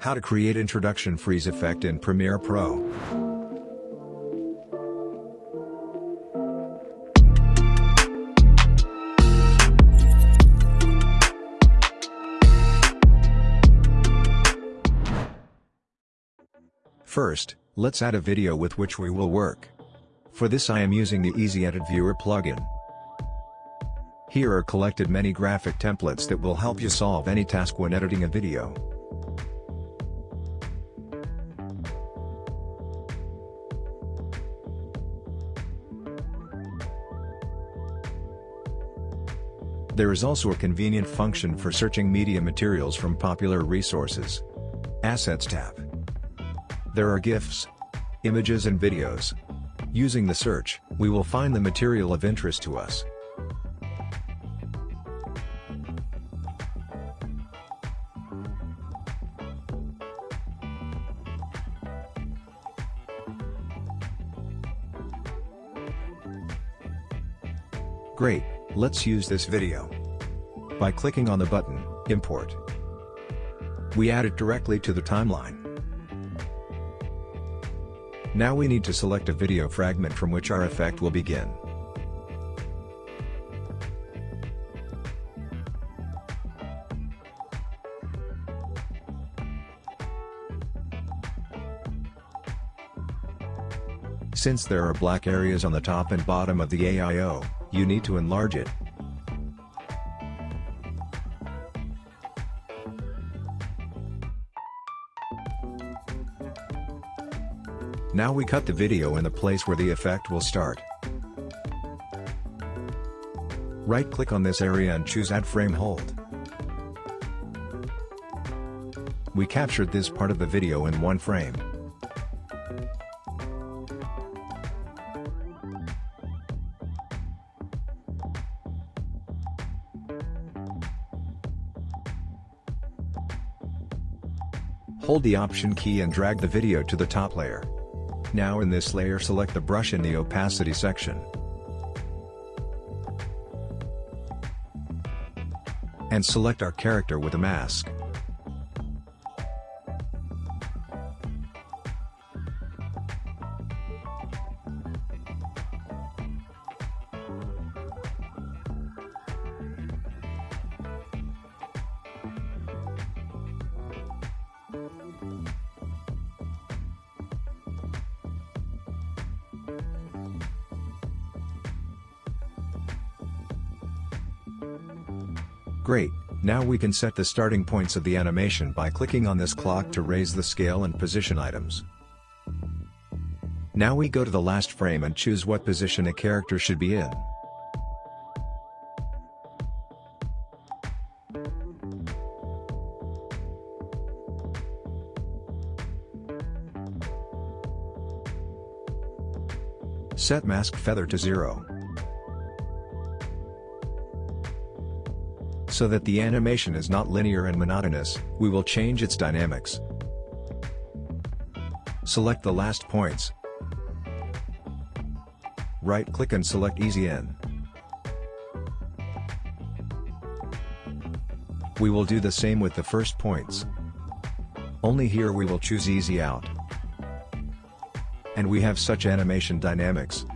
How to create introduction freeze effect in Premiere Pro. First, let's add a video with which we will work. For this I am using the Easy Edit Viewer plugin. Here are collected many graphic templates that will help you solve any task when editing a video. There is also a convenient function for searching media materials from popular resources. Assets tab. There are GIFs, images and videos. Using the search, we will find the material of interest to us. Great, let's use this video. By clicking on the button, Import. We add it directly to the timeline. Now we need to select a video fragment from which our effect will begin. Since there are black areas on the top and bottom of the AIO, you need to enlarge it. Now we cut the video in the place where the effect will start. Right-click on this area and choose Add Frame Hold. We captured this part of the video in one frame. Hold the Option key and drag the video to the top layer. Now in this layer select the brush in the opacity section. And select our character with a mask. Great, now we can set the starting points of the animation by clicking on this clock to raise the scale and position items. Now we go to the last frame and choose what position a character should be in. Set mask feather to 0. So that the animation is not linear and monotonous, we will change its dynamics. Select the last points. Right-click and select Easy In. We will do the same with the first points. Only here we will choose Easy Out. And we have such animation dynamics.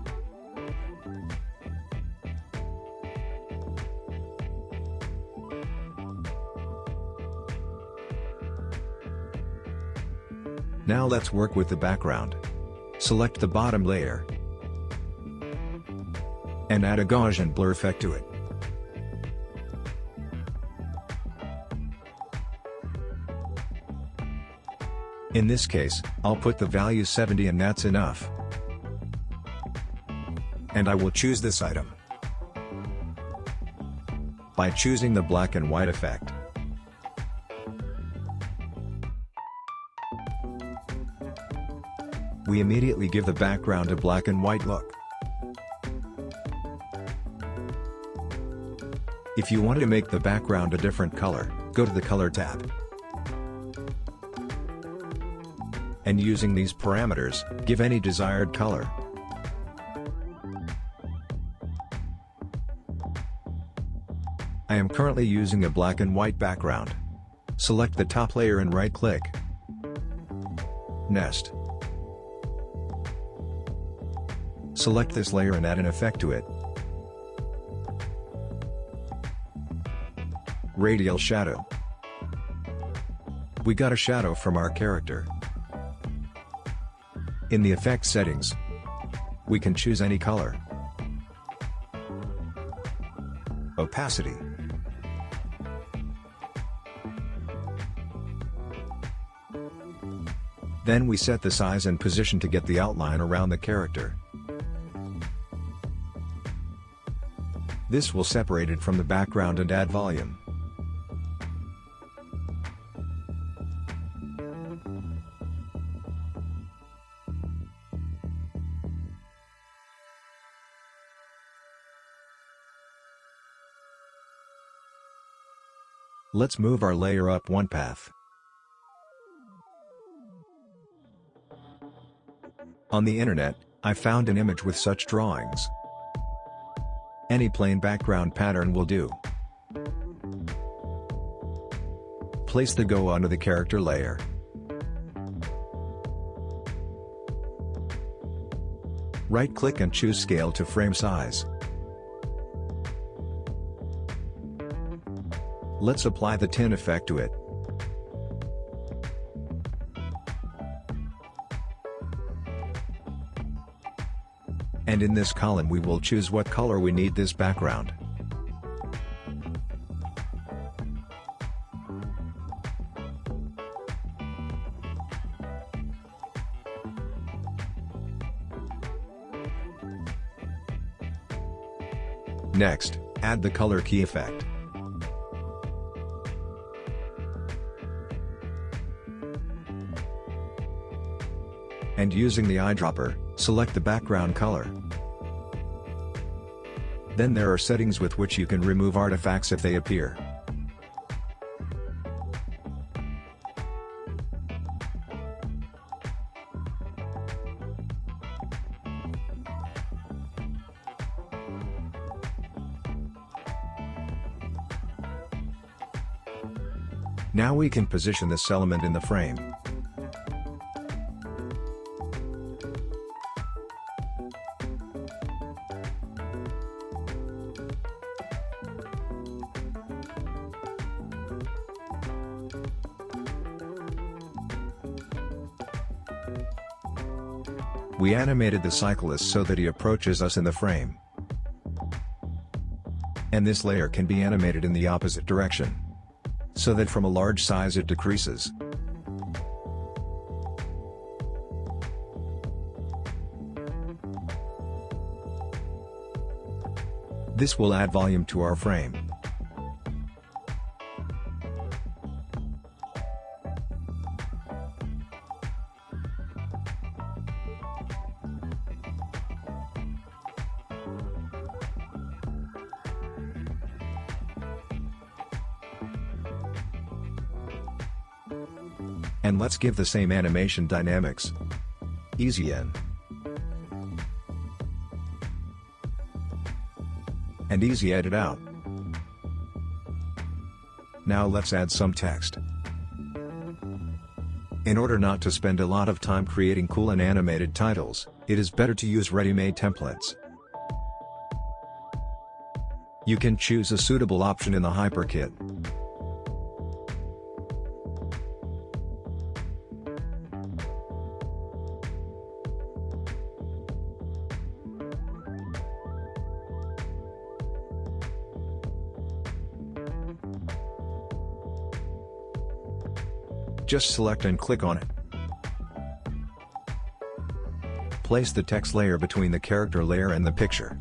Now let's work with the background. Select the bottom layer. And add a Gaussian blur effect to it. In this case, I'll put the value 70 and that's enough. And I will choose this item. By choosing the black and white effect. We immediately give the background a black and white look. If you want to make the background a different color, go to the Color tab. And using these parameters, give any desired color. I am currently using a black and white background. Select the top layer and right-click, nest. Select this layer and add an effect to it. Radial Shadow. We got a shadow from our character. In the effect settings, we can choose any color. Opacity. Then we set the size and position to get the outline around the character. This will separate it from the background and add volume. Let's move our layer up one path. On the internet, I found an image with such drawings. Any plain background pattern will do. Place the Go onto the character layer. Right-click and choose Scale to frame size. Let's apply the Tint effect to it. And in this column we will choose what color we need this background. Next, add the color key effect. And using the eyedropper, select the background color. Then there are settings with which you can remove artifacts if they appear. Now we can position this element in the frame. We animated the cyclist so that he approaches us in the frame. And this layer can be animated in the opposite direction. So that from a large size it decreases. This will add volume to our frame. And let's give the same animation dynamics. Easy in. And easy edit out. Now let's add some text. In order not to spend a lot of time creating cool and animated titles, it is better to use ready-made templates. You can choose a suitable option in the HyperKit. Just select and click on it. Place the text layer between the character layer and the picture.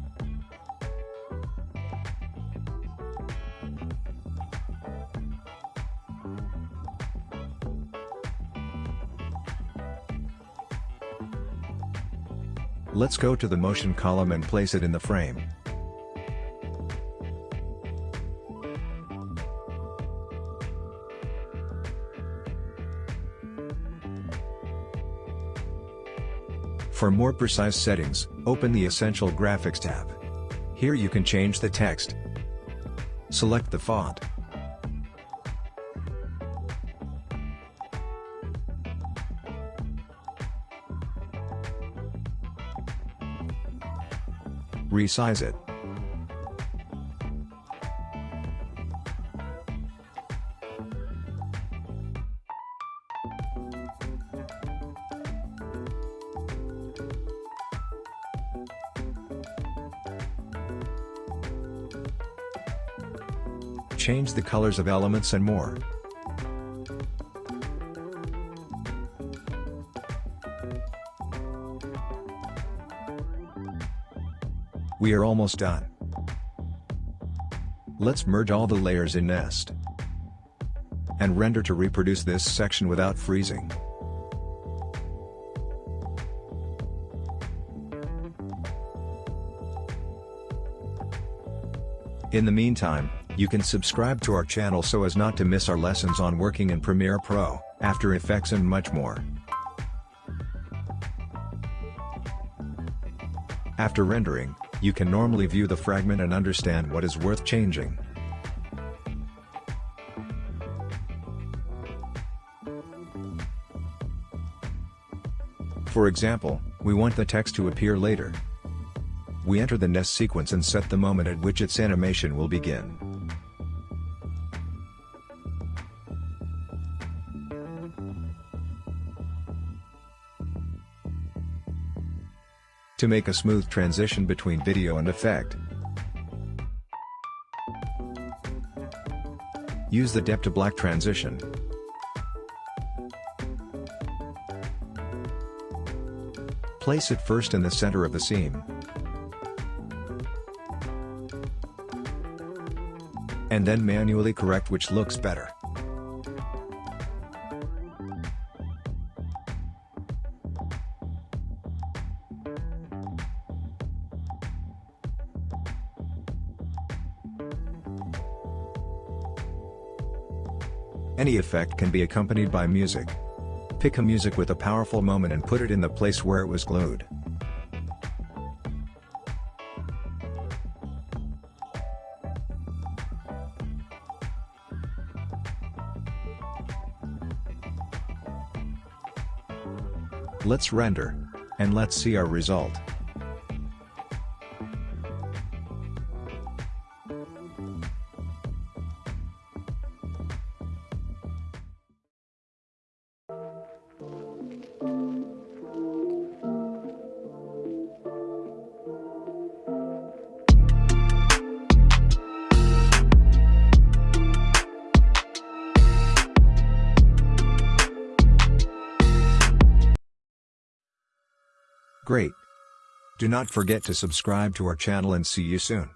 Let's go to the motion column and place it in the frame. For more precise settings, open the Essential Graphics tab. Here you can change the text. Select the font. Resize it. Change the colors of elements and more. We are almost done. Let's merge all the layers in Nest. And render to reproduce this section without freezing. In the meantime, you can subscribe to our channel so as not to miss our lessons on working in Premiere Pro, After Effects and much more. After rendering, you can normally view the fragment and understand what is worth changing. For example, we want the text to appear later. We enter the nest sequence and set the moment at which its animation will begin. To make a smooth transition between video and effect, use the dip to black transition. Place it first in the center of the seam. And then manually correct which looks better. Any effect can be accompanied by music. Pick a music with a powerful moment and put it in the place where it was glued. Let's render. And let's see our result. Great! Do not forget to subscribe to our channel and see you soon.